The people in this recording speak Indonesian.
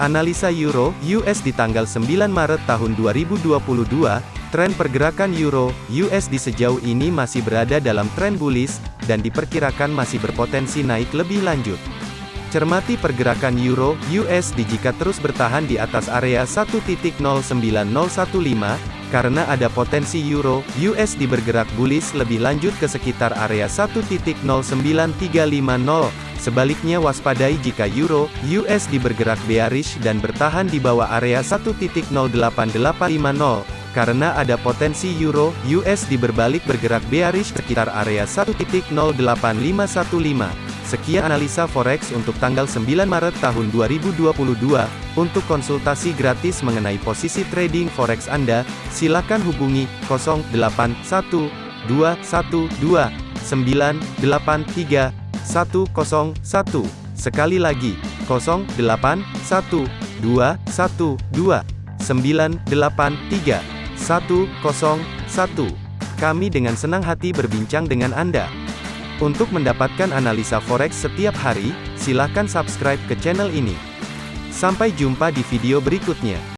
Analisa Euro US di tanggal 9 Maret tahun 2022, tren pergerakan Euro USD sejauh ini masih berada dalam tren bullish dan diperkirakan masih berpotensi naik lebih lanjut. Cermati pergerakan Euro USD jika terus bertahan di atas area 1.09015 karena ada potensi Euro USD bergerak bullish lebih lanjut ke sekitar area 1.09350. Sebaliknya waspadai jika Euro USD bergerak bearish dan bertahan di bawah area 1.08850 karena ada potensi Euro USD berbalik bergerak bearish sekitar area 1.08515. Sekian analisa forex untuk tanggal 9 Maret tahun 2022. Untuk konsultasi gratis mengenai posisi trading forex Anda, silakan hubungi 081212983101. Sekali lagi, 081212983101. Kami dengan senang hati berbincang dengan Anda. Untuk mendapatkan analisa forex setiap hari, silakan subscribe ke channel ini. Sampai jumpa di video berikutnya.